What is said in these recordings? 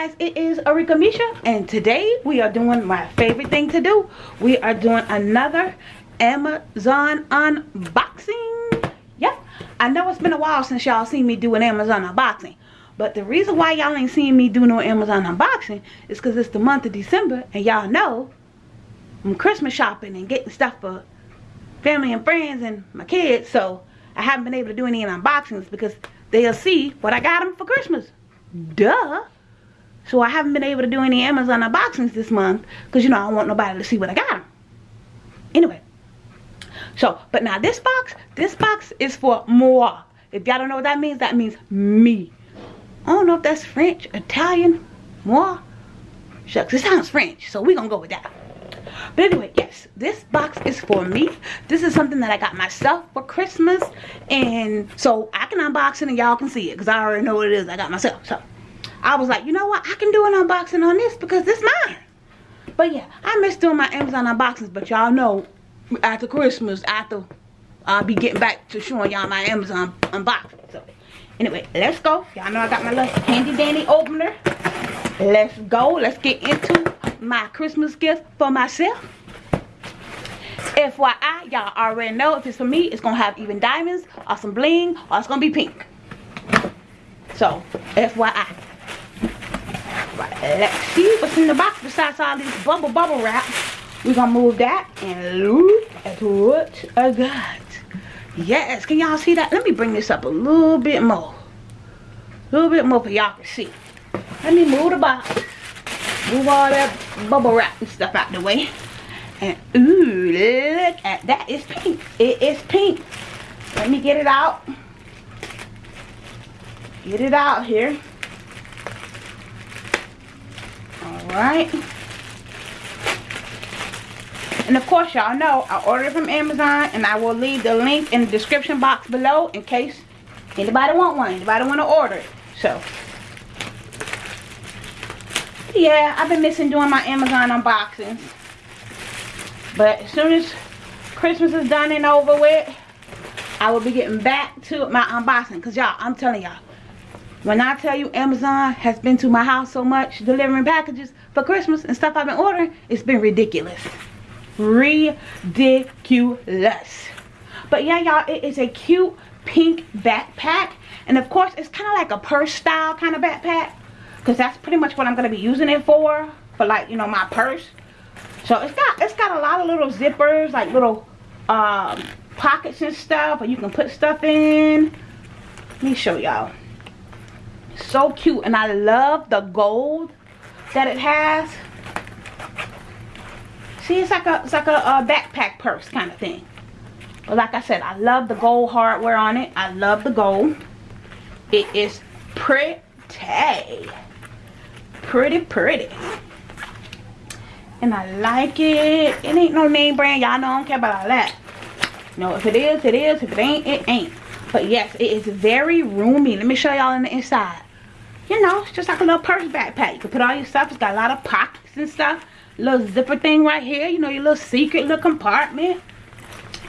it is Arika Misha and today we are doing my favorite thing to do. We are doing another Amazon unboxing. Yep, I know it's been a while since y'all seen me do an Amazon unboxing. But the reason why y'all ain't seen me do no Amazon unboxing is because it's the month of December and y'all know I'm Christmas shopping and getting stuff for family and friends and my kids. So I haven't been able to do any unboxings because they'll see what I got them for Christmas. Duh. So I haven't been able to do any Amazon unboxings this month because, you know, I don't want nobody to see what I got. Anyway. So, but now this box, this box is for moi. If y'all don't know what that means, that means me. I don't know if that's French, Italian, moi. Shucks, it sounds French, so we're gonna go with that. But anyway, yes, this box is for me. This is something that I got myself for Christmas. And so I can unbox it and y'all can see it because I already know what it is I got myself. So I was like, you know what? I can do an unboxing on this because this mine. But yeah, I miss doing my Amazon unboxings. But y'all know after Christmas, after I'll be getting back to showing y'all my Amazon unboxing. So anyway, let's go. Y'all know I got my little handy dandy opener. Let's go. Let's get into my Christmas gift for myself. FYI, y'all already know if it's for me, it's going to have even diamonds or some bling or it's going to be pink. So, FYI. Let's see what's in the box besides all this bubble bubble wrap. We're to move that and look at what I got. Yes, can y'all see that? Let me bring this up a little bit more. A little bit more for y'all can see. Let me move the box. Move all that bubble wrap and stuff out the way. And ooh, look at that. It's pink. It is pink. Let me get it out. Get it out here. Alright. And of course, y'all know I ordered from Amazon and I will leave the link in the description box below in case anybody want one. Anybody want to order it. So, yeah, I've been missing doing my Amazon unboxings. But as soon as Christmas is done and over with, I will be getting back to my unboxing. Because y'all, I'm telling y'all, when I tell you Amazon has been to my house so much delivering packages for Christmas and stuff I've been ordering, it's been ridiculous. Ridiculous. But yeah, y'all, it is a cute pink backpack. And of course, it's kind of like a purse style kind of backpack because that's pretty much what I'm going to be using it for for like you know my purse so it's got it's got a lot of little zippers like little um, pockets and stuff where you can put stuff in let me show y'all so cute and I love the gold that it has. See it's like a it's like a, a backpack purse kind of thing. But like I said I love the gold hardware on it. I love the gold. It is pretty pretty pretty. And I like it. It ain't no name brand. Y'all know I don't care about all that. No if it is it is. If it ain't it ain't. But yes it is very roomy. Let me show y'all in the inside you know it's just like a little purse backpack you can put all your stuff it's got a lot of pockets and stuff little zipper thing right here you know your little secret little compartment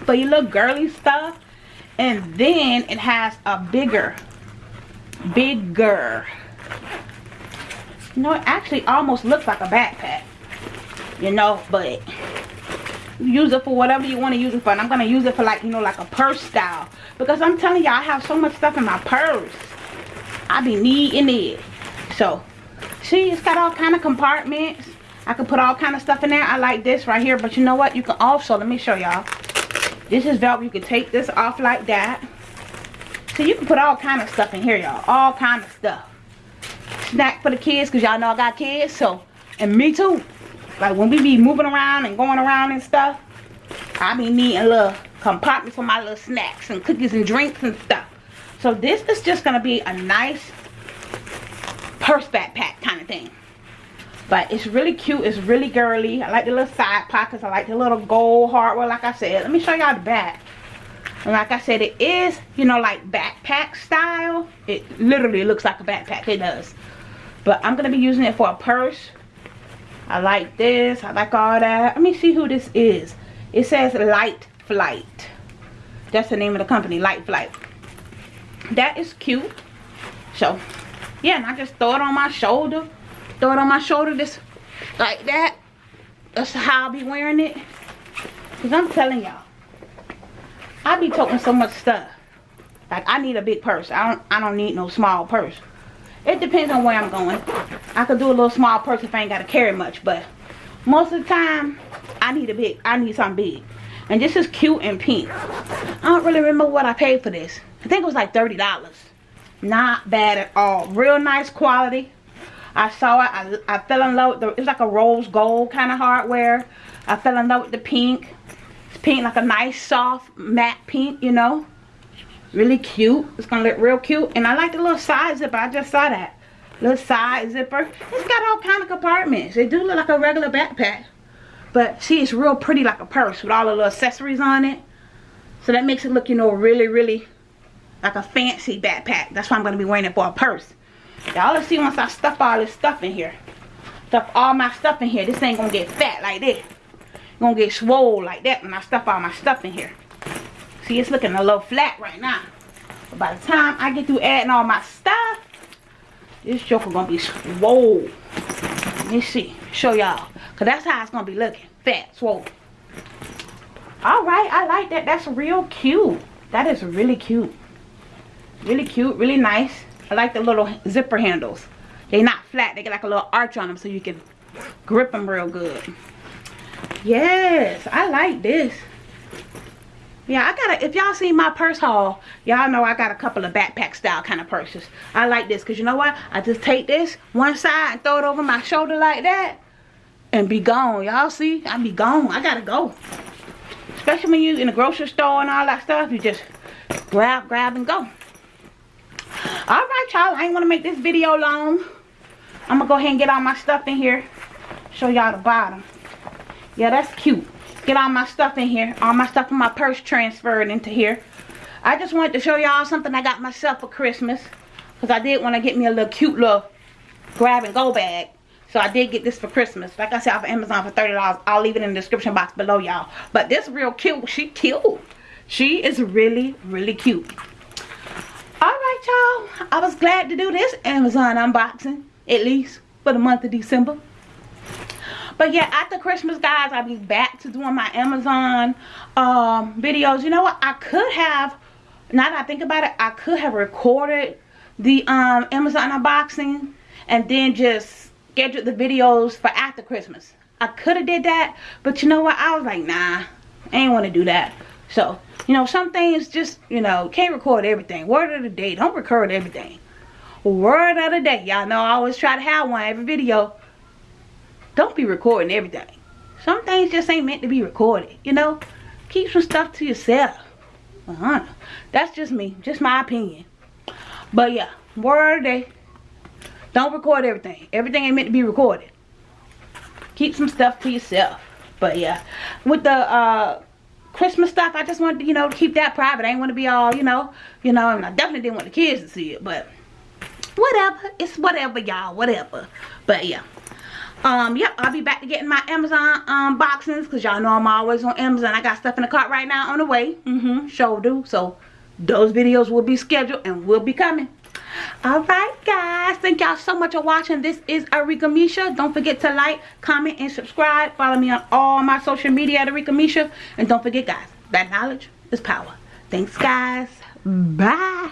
for your little girly stuff and then it has a bigger bigger you know, it actually almost looks like a backpack. You know, but use it for whatever you want to use it for. And I'm going to use it for like, you know, like a purse style. Because I'm telling y'all, I have so much stuff in my purse. I be needing it. So, see, it's got all kind of compartments. I can put all kind of stuff in there. I like this right here. But you know what? You can also, let me show y'all. This is velvet. You can take this off like that. So you can put all kind of stuff in here, y'all. All kind of stuff snack for the kids because y'all know I got kids. So, and me too. Like when we be moving around and going around and stuff, I be needing little compartments for my little snacks and cookies and drinks and stuff. So this is just going to be a nice purse backpack kind of thing. But it's really cute. It's really girly. I like the little side pockets. I like the little gold hardware like I said. Let me show y'all the back. And like I said, it is, you know, like backpack style. It literally looks like a backpack. It does. But I'm going to be using it for a purse. I like this. I like all that. Let me see who this is. It says Light Flight. That's the name of the company, Light Flight. That is cute. So, yeah, and I just throw it on my shoulder. throw it on my shoulder this like that. That's how i'll be wearing it. Because i'm telling y'all i be toting so much stuff. Like i need a big purse. I don't i don't need no small purse. It depends on where i'm going. I could do a little small purse if i ain't got to carry much but most of the time i need a big i need something big. And this is cute and pink. I don't really remember what i paid for this i think it was like 30 dollars not bad at all real nice quality I saw it. I, I fell in love with the, it's like a rose gold kind of hardware. I fell in love with the pink. It's pink, like a nice soft matte pink, you know. Really cute. It's going to look real cute. And I like the little side zipper. I just saw that. Little side zipper. It's got all kind of compartments. It do look like a regular backpack. But see, it's real pretty like a purse with all the little accessories on it. So that makes it look, you know, really, really like a fancy backpack. That's why I'm going to be wearing it for a purse. Y'all let's see once I stuff all this stuff in here. Stuff all my stuff in here. This ain't gonna get fat like this. gonna get swole like that when I stuff all my stuff in here. See, it's looking a little flat right now. But by the time I get through adding all my stuff, this joker gonna be swole. Let me see. Show y'all. Cause that's how it's gonna be looking. Fat, swole. Alright, I like that. That's real cute. That is really cute. Really cute, really nice. I like the little zipper handles. They're not flat. They get like a little arch on them so you can grip them real good. Yes, I like this. Yeah, I got a, if y'all seen my purse haul, y'all know I got a couple of backpack style kind of purses. I like this because you know what? I just take this one side and throw it over my shoulder like that and be gone. Y'all see? I be gone. I gotta go. Especially when you in the grocery store and all that stuff. You just grab, grab, and go all right y'all i ain't want to make this video long i'm gonna go ahead and get all my stuff in here show y'all the bottom yeah that's cute get all my stuff in here all my stuff in my purse transferred into here i just wanted to show y'all something i got myself for christmas because i did want to get me a little cute little grab and go bag so I did get this for Christmas. Like I said, off of Amazon for $30. I'll leave it in the description box below, y'all. But this real cute. She cute. She is really, really cute right y'all. I was glad to do this amazon unboxing at least for the month of december. But yeah after christmas guys i'll be back to doing my amazon um, videos. You know what? I could have now that i think about it i could have recorded the um, amazon unboxing and then just scheduled the videos for after christmas. I could have did that but you know what? I was like nah i ain't want to do that so you know, some things just, you know, can't record everything. Word of the day. Don't record everything. Word of the day. Y'all know I always try to have one every video. Don't be recording everything. Some things just ain't meant to be recorded. You know? Keep some stuff to yourself. Uh -huh. That's just me. Just my opinion. But yeah. Word of the day. Don't record everything. Everything ain't meant to be recorded. Keep some stuff to yourself. But yeah. With the, uh Christmas stuff. I just wanted to, you know, keep that private. I ain't want to be all, you know, you know, and I definitely didn't want the kids to see it, but whatever. It's whatever, y'all, whatever. But yeah. Um, yep, I'll be back to getting my Amazon unboxings because y'all know I'm always on Amazon. I got stuff in the cart right now on the way. Mm-hmm, sure do. So those videos will be scheduled and will be coming all right guys. Thank y'all so much for watching. This is arika misha. Don't forget to like comment and subscribe. Follow me on all my social media at arika misha. And don't forget guys that knowledge is power. Thanks guys. Bye